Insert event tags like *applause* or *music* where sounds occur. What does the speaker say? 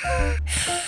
Ha *laughs*